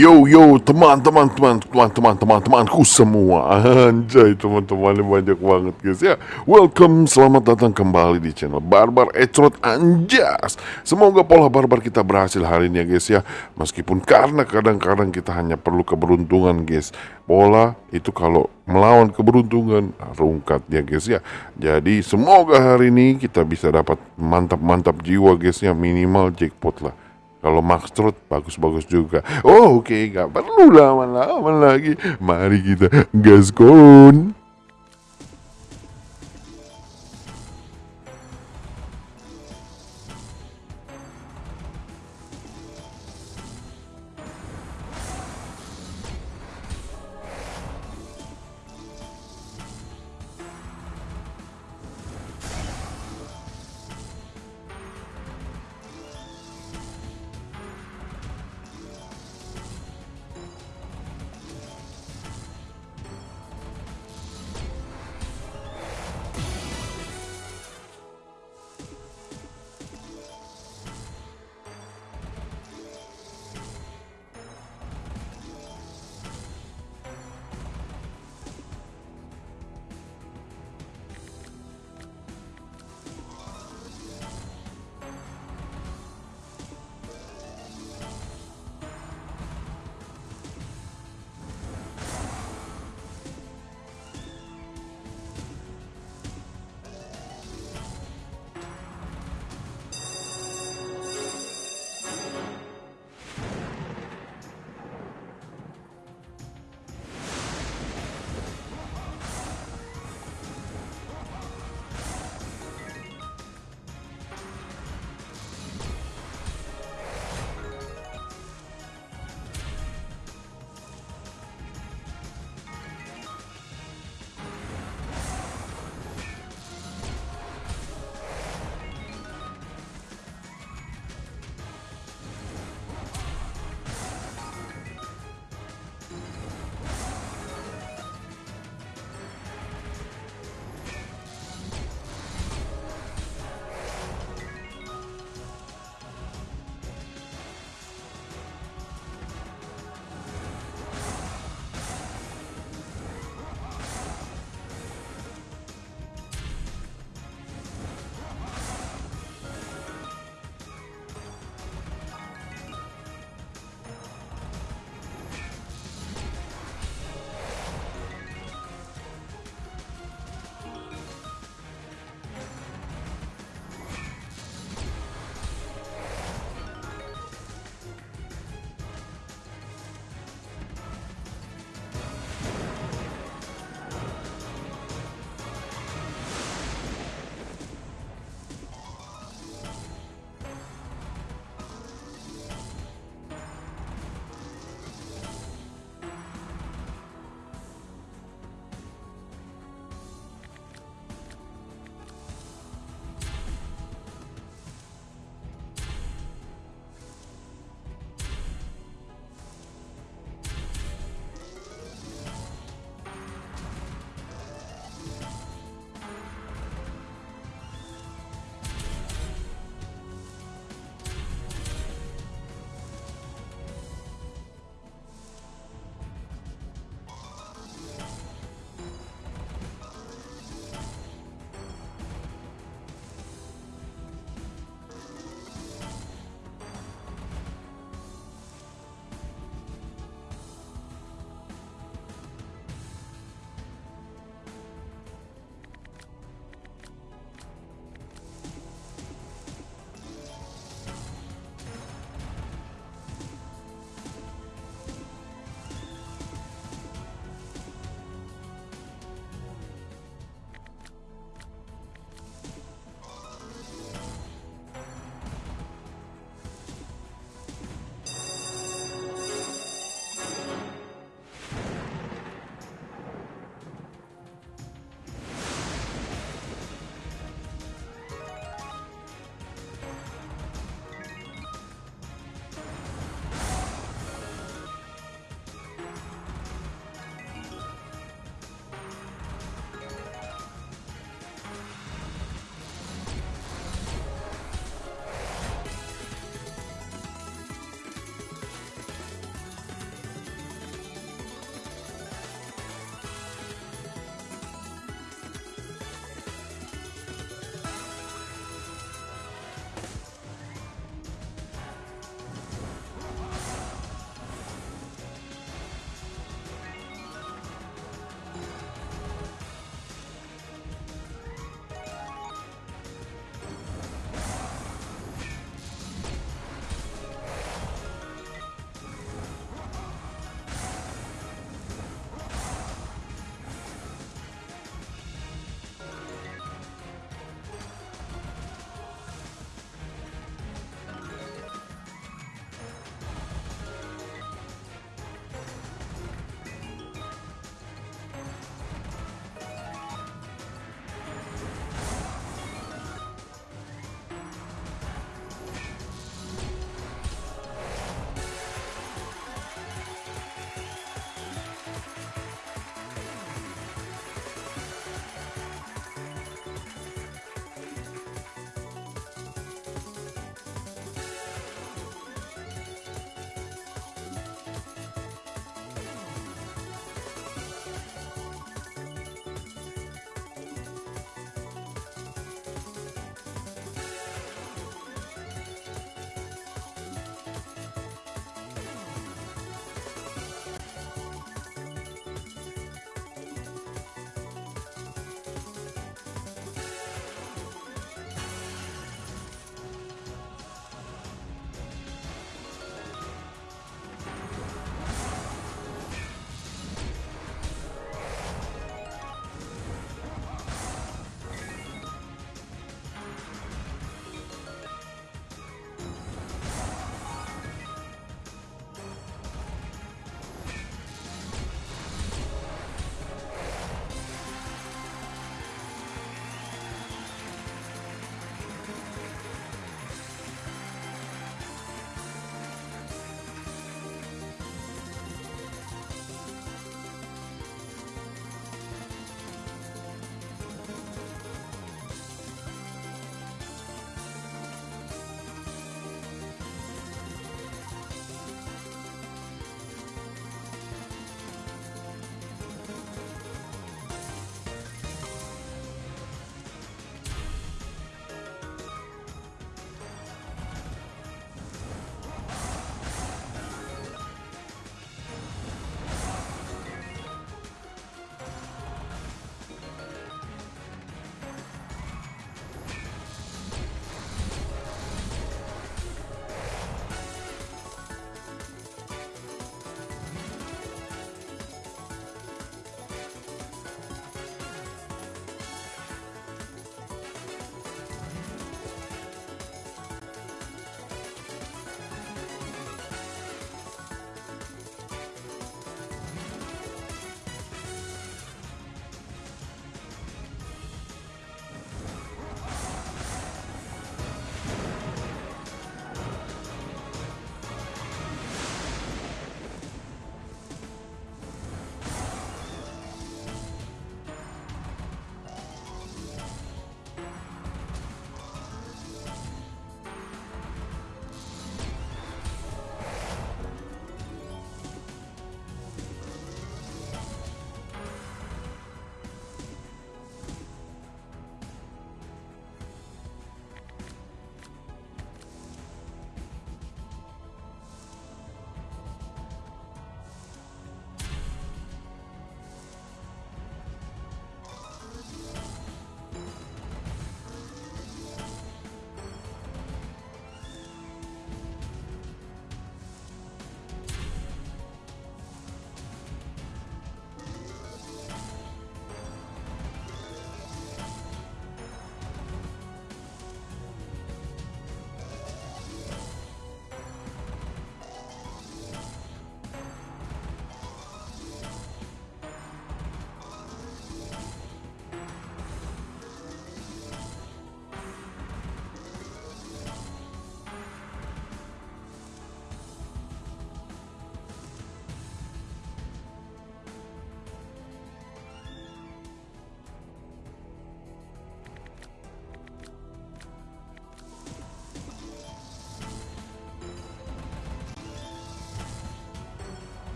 Yo yo teman-teman teman-teman teman-teman temanku semua. Anjay teman-temannya banyak banget guys ya. Welcome selamat datang kembali di channel Barbar Ecrot Anjas. Semoga pola barbar kita berhasil hari ini ya guys ya. Meskipun karena kadang-kadang kita hanya perlu keberuntungan guys. Pola itu kalau melawan keberuntungan rungkat ya guys ya. Jadi semoga hari ini kita bisa dapat mantap-mantap jiwa guys ya. Minimal jackpot lah kalau Max Trot bagus-bagus juga. Oh oke, okay. nggak perlu lama-lama lagi. Mari kita gaskon.